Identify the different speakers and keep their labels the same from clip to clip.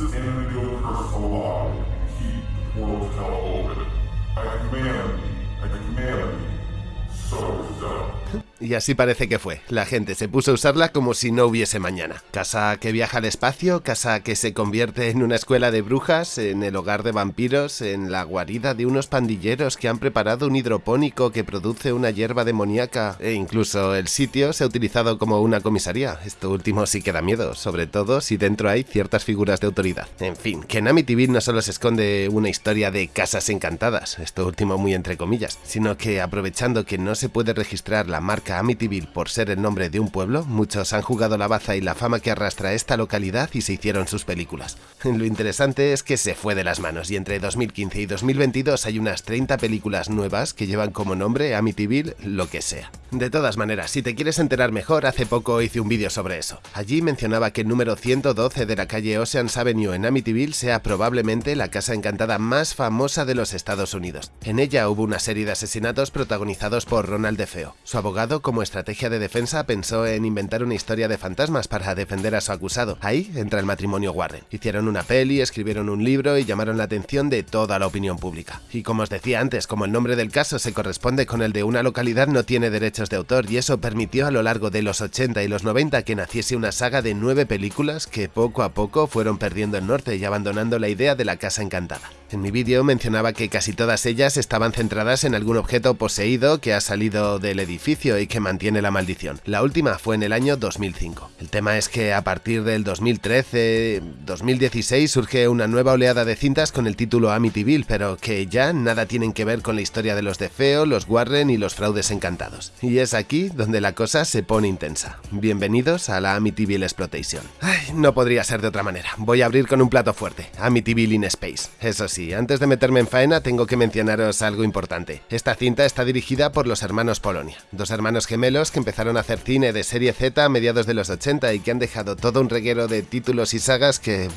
Speaker 1: this Amityville curse alive keep the portal to hell open. I command thee, I command thee. So is done.
Speaker 2: Y así parece que fue. La gente se puso a usarla como si no hubiese mañana. Casa que viaja al espacio, casa que se convierte en una escuela de brujas, en el hogar de vampiros, en la guarida de unos pandilleros que han preparado un hidropónico que produce una hierba demoníaca, e incluso el sitio se ha utilizado como una comisaría. Esto último sí que da miedo, sobre todo si dentro hay ciertas figuras de autoridad. En fin, que en Amityville no solo se esconde una historia de casas encantadas, esto último muy entre comillas, sino que aprovechando que no se puede registrar la marca Amityville por ser el nombre de un pueblo, muchos han jugado la baza y la fama que arrastra esta localidad y se hicieron sus películas. Lo interesante es que se fue de las manos y entre 2015 y 2022 hay unas 30 películas nuevas que llevan como nombre Amityville lo que sea. De todas maneras, si te quieres enterar mejor, hace poco hice un vídeo sobre eso. Allí mencionaba que el número 112 de la calle Oceans Avenue en Amityville sea probablemente la casa encantada más famosa de los Estados Unidos. En ella hubo una serie de asesinatos protagonizados por Ronald DeFeo. Su abogado, como estrategia de defensa, pensó en inventar una historia de fantasmas para defender a su acusado. Ahí entra el matrimonio Warren. Hicieron una peli, escribieron un libro y llamaron la atención de toda la opinión pública. Y como os decía antes, como el nombre del caso se corresponde con el de una localidad, no tiene derechos de autor y eso permitió a lo largo de los 80 y los 90 que naciese una saga de nueve películas que poco a poco fueron perdiendo el norte y abandonando la idea de la casa encantada. En mi vídeo mencionaba que casi todas ellas estaban centradas en algún objeto poseído que ha salido del edificio y que mantiene la maldición. La última fue en el año 2005. El tema es que a partir del 2013-2016 surge una nueva oleada de cintas con el título Amityville, pero que ya nada tienen que ver con la historia de los de Feo, los Warren y los fraudes encantados. Y es aquí donde la cosa se pone intensa. Bienvenidos a la Amityville Exploitation. Ay, no podría ser de otra manera. Voy a abrir con un plato fuerte. Amityville in Space. Eso sí, antes de meterme en faena tengo que mencionaros algo importante. Esta cinta está dirigida por los hermanos Polonia, dos hermanos gemelos que empezaron a hacer cine de serie Z a mediados de los 80 y que han dejado todo un reguero de títulos y sagas que,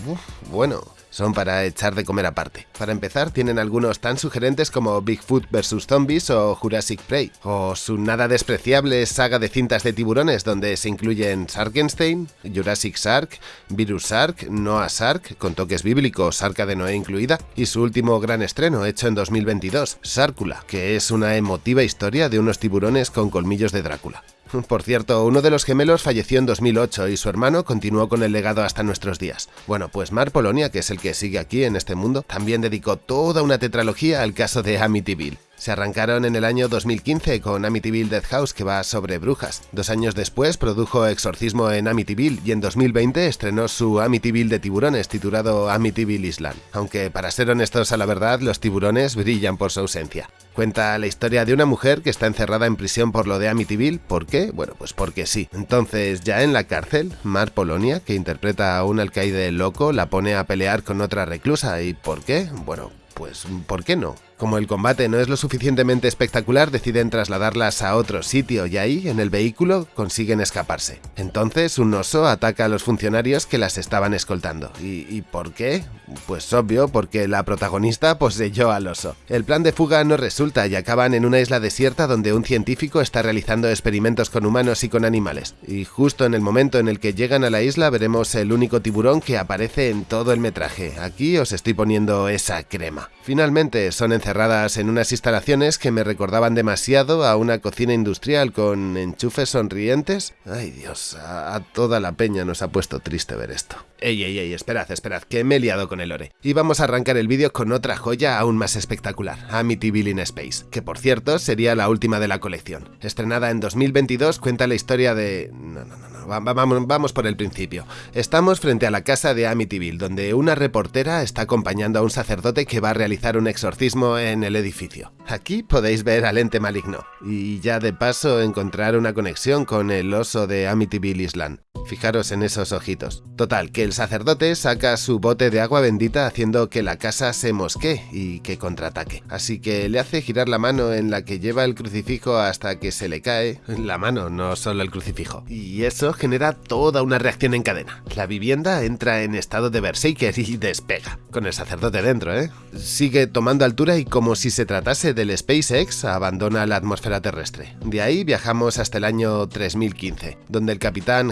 Speaker 2: bueno, son para echar de comer aparte. Para empezar, tienen algunos tan sugerentes como Bigfoot vs. Zombies o Jurassic Prey, o su nada despreciable saga de cintas de tiburones donde se incluyen Sarkenstein, Jurassic Shark, Virus Shark, Noah Shark, con toques bíblicos, Arca de Noé incluida, y su último gran estreno, hecho en 2022, Sárcula, que es una emotiva historia de unos tiburones con colmillos de Drácula. Por cierto, uno de los gemelos falleció en 2008 y su hermano continuó con el legado hasta nuestros días. Bueno, pues Mar Polonia, que es el que sigue aquí en este mundo, también dedicó toda una tetralogía al caso de Amityville. Se arrancaron en el año 2015 con Amityville Death House que va sobre brujas. Dos años después produjo Exorcismo en Amityville y en 2020 estrenó su Amityville de tiburones titulado Amityville Island. Aunque para ser honestos a la verdad, los tiburones brillan por su ausencia. Cuenta la historia de una mujer que está encerrada en prisión por lo de Amityville. ¿Por qué? Bueno, pues porque sí. Entonces, ya en la cárcel, Mar Polonia, que interpreta a un alcaide loco, la pone a pelear con otra reclusa. ¿Y por qué? Bueno, pues ¿por qué no? Como el combate no es lo suficientemente espectacular, deciden trasladarlas a otro sitio y ahí, en el vehículo, consiguen escaparse. Entonces, un oso ataca a los funcionarios que las estaban escoltando. ¿Y, por qué? Pues obvio, porque la protagonista poseyó al oso. El plan de fuga no resulta y acaban en una isla desierta donde un científico está realizando experimentos con humanos y con animales. Y justo en el momento en el que llegan a la isla veremos el único tiburón que aparece en todo el metraje. Aquí os estoy poniendo esa crema. Finalmente, son encerradas en unas instalaciones que me recordaban demasiado a una cocina industrial con enchufes sonrientes. Ay Dios, a, toda la peña nos ha puesto triste ver esto. Ey, ey, ey, esperad, esperad, que me he liado con el lore. Y vamos a arrancar el vídeo con otra joya aún más espectacular, Amityville in Space, que por cierto sería la última de la colección. Estrenada en 2022, cuenta la historia de... No, no, no, no. Vamos, vamos por el principio. Estamos frente a la casa de Amityville, donde una reportera está acompañando a un sacerdote que va a realizar un exorcismo en el edificio. Aquí podéis ver al ente maligno, y ya de paso encontrar una conexión con el oso de Amityville Island. Fijaros en esos ojitos. Total, que el sacerdote saca su bote de agua bendita haciendo que la casa se mosquee y que contraataque. Así que le hace girar la mano en la que lleva el crucifijo hasta que se le cae. La mano, no solo el crucifijo. Y eso genera toda una reacción en cadena. La vivienda entra en estado de berserker y despega. con el sacerdote dentro, ¿eh? Sigue tomando altura y como si se tratase del SpaceX, abandona la atmósfera terrestre. De ahí viajamos hasta el año 3015, donde el capitán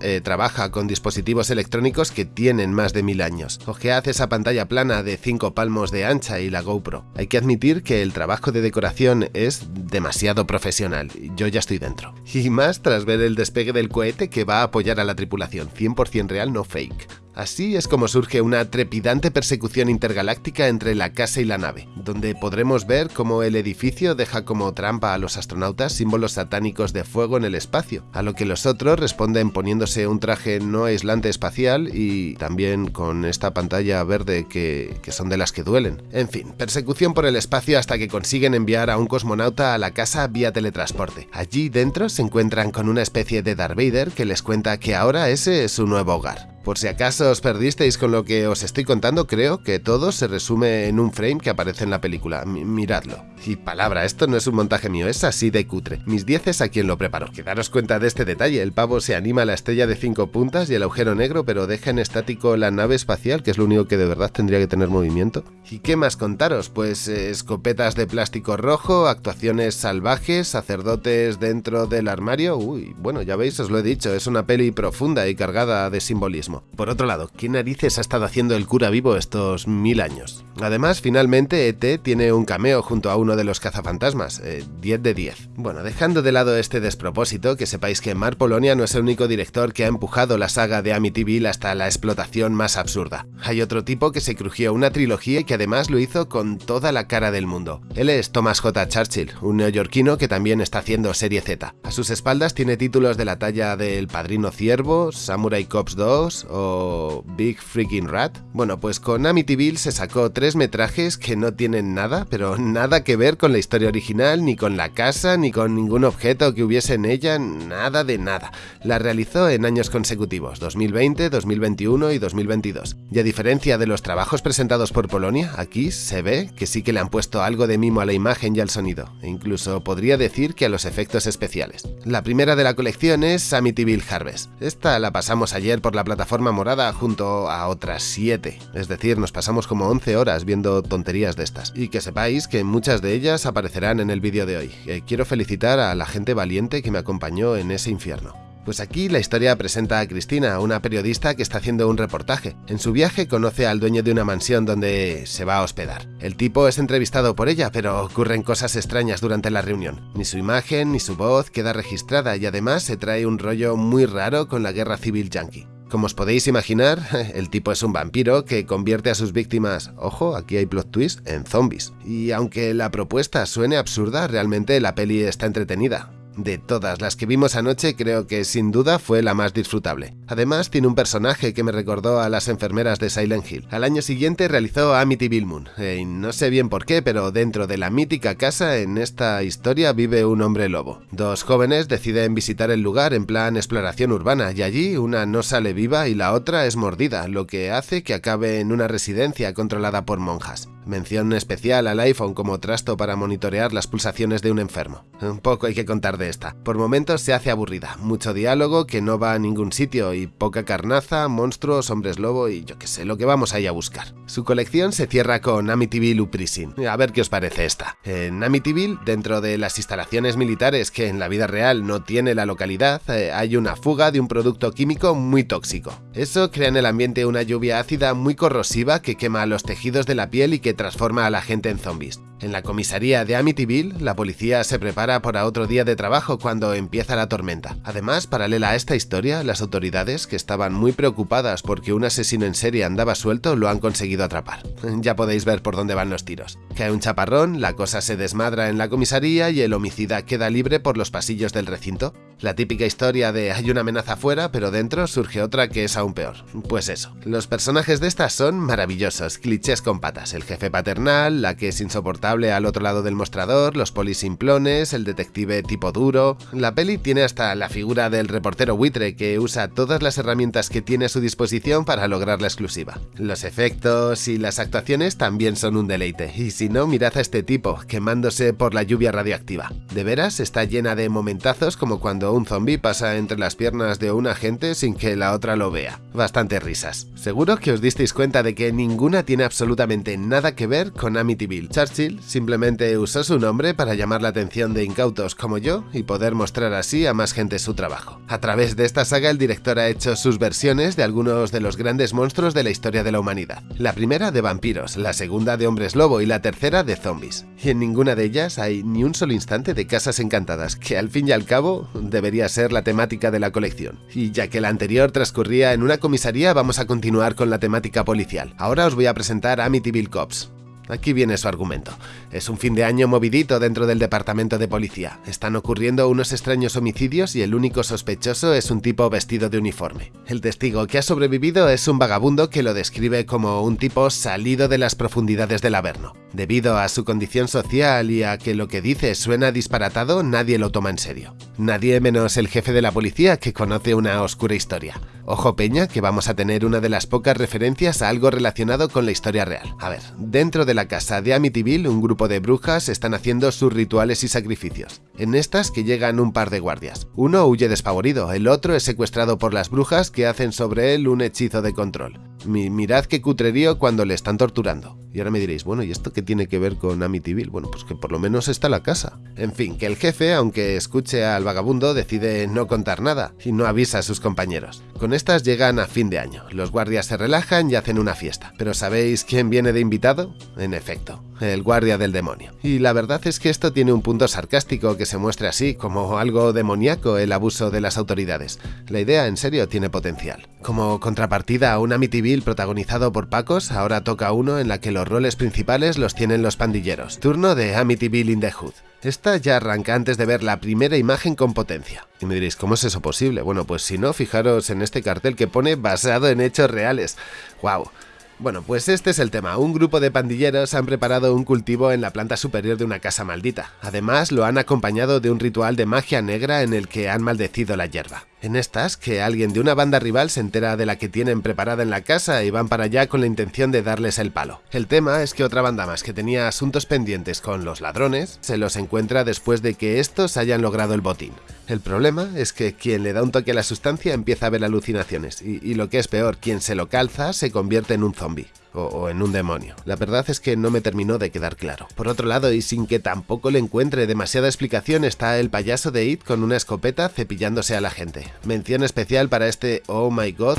Speaker 2: Eh, trabaja con dispositivos electrónicos que tienen más de mil años. Ojead esa pantalla plana de 5 palmos de ancha y la GoPro. Hay que admitir que el trabajo de decoración es demasiado profesional. Yo ya estoy dentro. Y más tras ver el despegue del cohete que va a apoyar a la tripulación, 100% real, no fake. Así es como surge una trepidante persecución intergaláctica entre la casa y la nave, donde podremos ver cómo el edificio deja como trampa a los astronautas símbolos satánicos de fuego en el espacio, a lo que los otros responden poniéndose un traje no aislante espacial y también con esta pantalla verde que, son de las que duelen. En fin, persecución por el espacio hasta que consiguen enviar a un cosmonauta a la casa vía teletransporte. Allí dentro se encuentran con una especie de Darth Vader que les cuenta que ahora ese es su nuevo hogar. Por si acaso os perdisteis con lo que os estoy contando, creo que todo se resume en un frame que aparece en la película. miradlo. Y palabra, esto no es un montaje mío, es así de cutre. Mis 10 es a quien lo preparó. Que daros cuenta de este detalle, el pavo se anima a la estrella de 5 puntas y el agujero negro, pero deja en estático la nave espacial, que es lo único que de verdad tendría que tener movimiento. ¿Y qué más contaros? Pues eh, escopetas de plástico rojo, actuaciones salvajes, sacerdotes dentro del armario. Uy, bueno, ya veis, os lo he dicho, es una peli profunda y cargada de simbolismo. Por otro lado, ¿qué narices ha estado haciendo el cura vivo estos mil años? Además, finalmente ET tiene un cameo junto a uno de los cazafantasmas, 10 eh, de 10. Bueno, dejando de lado este despropósito, que sepáis que Mar Polonia no es el único director que ha empujado la saga de Amityville hasta la explotación más absurda. Hay otro tipo que se crujió una trilogía y que además lo hizo con toda la cara del mundo. Él es Thomas J. Churchill, un neoyorquino que también está haciendo serie Z. A sus espaldas tiene títulos de la talla de El Padrino Ciervo, Samurai Cops 2, o Big Freaking Rat? Bueno, pues con Amityville se sacó tres metrajes que no tienen nada, pero nada que ver con la historia original, ni con la casa, ni con ningún objeto que hubiese en ella, nada de nada. La realizó en años consecutivos, 2020, 2021 y 2022. Y a diferencia de los trabajos presentados por Polonia, aquí se ve que sí que le han puesto algo de mimo a la imagen y al sonido, e incluso podría decir que a los efectos especiales. La primera de la colección es Amityville Harvest. Esta la pasamos ayer por la plataforma forma morada junto a otras 7. Es decir, nos pasamos como 11 viendo tonterías de estas. Y que sepáis que muchas de ellas aparecerán en el vídeo de hoy. Eh, quiero felicitar a la gente valiente que me acompañó en ese infierno. Pues aquí la historia presenta a Cristina, una periodista que está haciendo un reportaje. En su viaje conoce al dueño de una mansión donde se va a hospedar. El tipo es entrevistado por ella, pero ocurren cosas extrañas durante la reunión. Ni su imagen ni su voz queda registrada y además se trae un rollo muy raro con la guerra civil yankee. Como os podéis imaginar, el tipo es un vampiro que convierte a sus víctimas, ojo, aquí hay plot twist, en zombies. Y aunque la propuesta suene absurda, realmente la peli está entretenida. De todas las que vimos anoche, creo que sin duda fue la más disfrutable. Además, tiene un personaje que me recordó a las enfermeras de Silent Hill. Al año siguiente realizó Amityville Moon, eh, y no sé bien por qué, pero dentro de la mítica casa en esta historia vive un hombre lobo. Dos jóvenes deciden visitar el lugar en plan exploración urbana, y allí una no sale viva y la otra es mordida, lo que hace que acabe en una residencia controlada por monjas. Mención especial al iPhone como trasto para monitorear las pulsaciones de un enfermo. Un poco hay que contar de esta. Por momentos se hace aburrida, mucho diálogo que no va a ningún sitio y poca carnaza, monstruos, hombres lobo y yo que sé, lo que vamos ahí a buscar. Su colección se cierra con Amityville Uprisin. A ver qué os parece esta. En Amityville, dentro de las instalaciones militares que en la vida real no tiene la localidad, eh, hay una fuga de un producto químico muy tóxico. Eso crea en el ambiente una lluvia ácida muy corrosiva que quema los tejidos de la piel y que transforma a la gente en zombies. En la comisaría de Amityville, la policía se prepara para otro día de trabajo cuando empieza la tormenta. Además, paralela a esta historia, las autoridades, que estaban muy preocupadas porque un asesino en serie andaba suelto, lo han conseguido atrapar. Ya podéis ver por dónde van los tiros. Cae un chaparrón, la cosa se desmadra en la comisaría y el homicida queda libre por los pasillos del recinto. La típica historia de hay una amenaza afuera, pero dentro surge otra que es aún peor. Pues eso, los personajes de estas son maravillosos, clichés con patas, el jefe paternal, la que es insoportable al otro lado del mostrador, los polisimplones, el detective tipo duro... La peli tiene hasta la figura del reportero buitre que usa todas las herramientas que tiene a su disposición para lograr la exclusiva. Los efectos y las actuaciones también son un deleite, y si no, mirad a este tipo, quemándose por la lluvia radioactiva. De veras, está llena de momentazos como cuando un zombie pasa entre las piernas de una gente sin que la otra lo vea. Bastante risas. Seguro que os disteis cuenta de que ninguna tiene absolutamente nada que ver con Amityville. Churchill simplemente usó su nombre para llamar la atención de incautos como yo y poder mostrar así a más gente su trabajo. A través de esta saga el director ha hecho sus versiones de algunos de los grandes monstruos de la historia de la humanidad. La primera de vampiros, la segunda de hombres lobo y la tercera de zombies. Y en ninguna de ellas hay ni un solo instante de casas encantadas, que al fin y al cabo debería ser la temática de la colección. Y ya que la anterior transcurría en una comisaría, vamos a continuar con la temática policial. Ahora os voy a presentar Amityville Cops. Aquí viene su argumento. Es un fin de año movidito dentro del departamento de policía. Están ocurriendo unos extraños homicidios y el único sospechoso es un tipo vestido de uniforme. El testigo que ha sobrevivido es un vagabundo que lo describe como un tipo salido de las profundidades del Averno. Debido a su condición social y a que lo que dice suena disparatado, nadie lo toma en serio. Nadie menos el jefe de la policía que conoce una oscura historia. Ojo Peña, que vamos a tener una de las pocas referencias a algo relacionado con la historia real. A ver, dentro de la casa de Amityville, un grupo de brujas están haciendo sus rituales y sacrificios. En estas que llegan un par de guardias. Uno huye despavorido, el otro es secuestrado por las brujas que hacen sobre él un hechizo de control. Mirad qué cutrerío cuando le están torturando. Y ahora me diréis, bueno, ¿y esto qué tiene que ver con Amityville? Bueno, pues que por lo menos está la casa. En fin, que el jefe, aunque escuche al vagabundo, decide no contar nada y no avisa a sus compañeros. Con estas llegan a fin de año. Los guardias se relajan y hacen una fiesta. ¿Pero sabéis quién viene de invitado? En efecto, el guardia del demonio. Y la verdad es que esto tiene un punto sarcástico que se muestre así, como algo demoníaco el abuso de las autoridades. La idea, en serio, tiene potencial. Como contrapartida a un Amityville protagonizado por Pacos, ahora toca uno en la que los roles principales los tienen los pandilleros. Turno de Amityville in the Hood. Esta ya arranca antes de ver la primera imagen con potencia. Y me diréis, ¿cómo es eso posible? Bueno, pues si no, fijaros en este cartel que pone basado en hechos reales. ¡Wow! Bueno, pues este es el tema. Un grupo de pandilleros han preparado un cultivo en la planta superior de una casa maldita. Además, lo han acompañado de un ritual de magia negra en el que han maldecido la hierba. En estas, que alguien de una banda rival se entera de la que tienen preparada en la casa y van para allá con la intención de darles el palo. El tema es que otra banda más que tenía asuntos pendientes con los ladrones se los encuentra después de que estos hayan logrado el botín. El problema es que quien le da un toque a la sustancia empieza a ver alucinaciones y, y lo que es peor, quien se lo calza se convierte en un zombie o, en un demonio. La verdad es que no me terminó de quedar claro. Por otro lado, y sin que tampoco le encuentre demasiada explicación, está el payaso de It con una escopeta cepillándose a la gente. Mención especial para este Oh My God,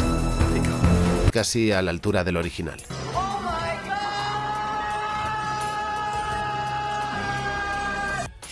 Speaker 2: casi a la altura del original.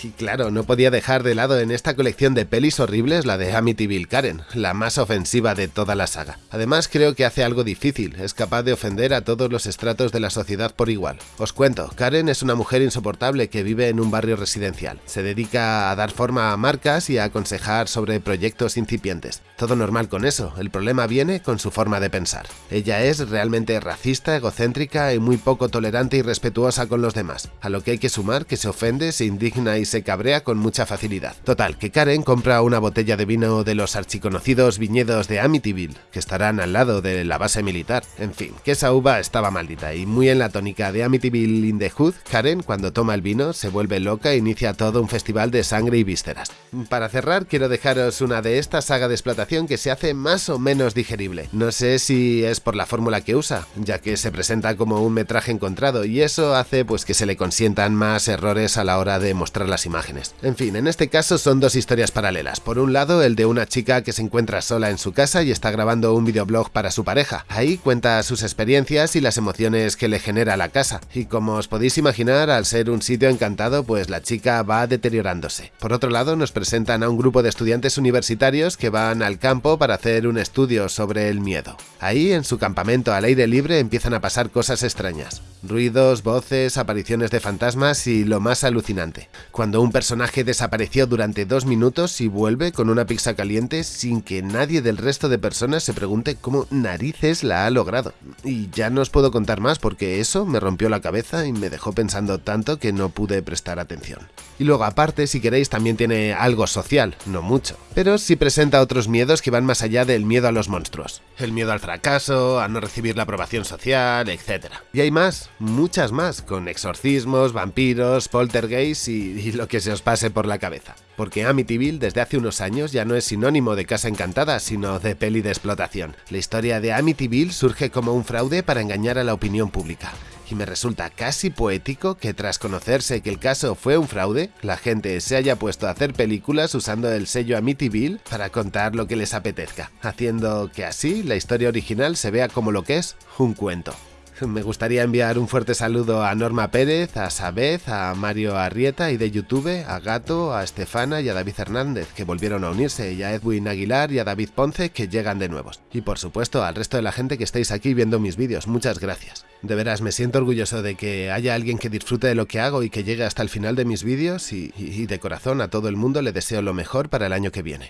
Speaker 2: Y claro, no podía dejar de lado en esta colección de pelis horribles la de Amityville Karen, la más ofensiva de toda la saga. Además creo que hace algo difícil, es capaz de ofender a todos los estratos de la sociedad por igual. Os cuento, Karen es una mujer insoportable que vive en un barrio residencial. Se dedica a dar forma a marcas y a aconsejar sobre proyectos incipientes. Todo normal con eso, el problema viene con su forma de pensar. Ella es realmente racista, egocéntrica y muy poco tolerante y respetuosa con los demás, a lo que hay que sumar que se ofende, se indigna y se cabrea con mucha facilidad. Total, que Karen compra una botella de vino de los archiconocidos viñedos de Amityville, que estarán al lado de la base militar. En fin, que esa uva estaba maldita y muy en la tónica de Amityville in the Hood, Karen, cuando toma el vino, se vuelve loca e inicia todo un festival de sangre y vísceras. Para cerrar, quiero dejaros una de esta saga de explotación que se hace más o menos digerible. No sé si es por la fórmula que usa, ya que se presenta como un metraje encontrado y eso hace pues que se le consientan más errores a la hora de mostrar las imágenes. En fin, en este caso son dos historias paralelas. Por un lado, el de una chica que se encuentra sola en su casa y está grabando un videoblog para su pareja. Ahí cuenta sus experiencias y las emociones que le genera la casa. Y como os podéis imaginar, al ser un sitio encantado, pues la chica va deteriorándose. Por otro lado, nos presentan a un grupo de estudiantes universitarios que van al campo para hacer un estudio sobre el miedo. Ahí, en su campamento al aire libre, empiezan a pasar cosas extrañas. Ruidos, voces, apariciones de fantasmas y lo más alucinante. Cuando un personaje desapareció durante dos minutos y vuelve con una pizza caliente sin que nadie del resto de personas se pregunte cómo narices la ha logrado. Y ya no os puedo contar más porque eso me rompió la cabeza y me dejó pensando tanto que no pude prestar atención. Y luego aparte, si queréis, también tiene algo social, no mucho. Pero sí presenta otros miedos que van más allá del miedo a los monstruos. El miedo al fracaso, a no recibir la aprobación social, etc. Y hay más, muchas más, con exorcismos, vampiros, poltergeist y, y lo que se os pase por la cabeza. Porque Amityville desde hace unos años ya no es sinónimo de casa encantada, sino de peli de explotación. La historia de Amityville surge como un fraude para engañar a la opinión pública y me resulta casi poético que tras conocerse que el caso fue un fraude, la gente se haya puesto a hacer películas usando el sello Amityville para contar lo que les apetezca, haciendo que así la historia original se vea como lo que es un cuento. Me gustaría enviar un fuerte saludo a Norma Pérez, a Sabez, a Mario Arrieta y de YouTube, a Gato, a Estefana y a David Hernández, que volvieron a unirse, y a Edwin Aguilar y a David Ponce, que llegan de nuevos. Y por supuesto al resto de la gente que estáis aquí viendo mis vídeos, muchas gracias. De veras, me siento orgulloso de que haya alguien que disfrute de lo que hago y que llegue hasta el final de mis vídeos y, y de corazón a todo el mundo le deseo lo mejor para el año que viene.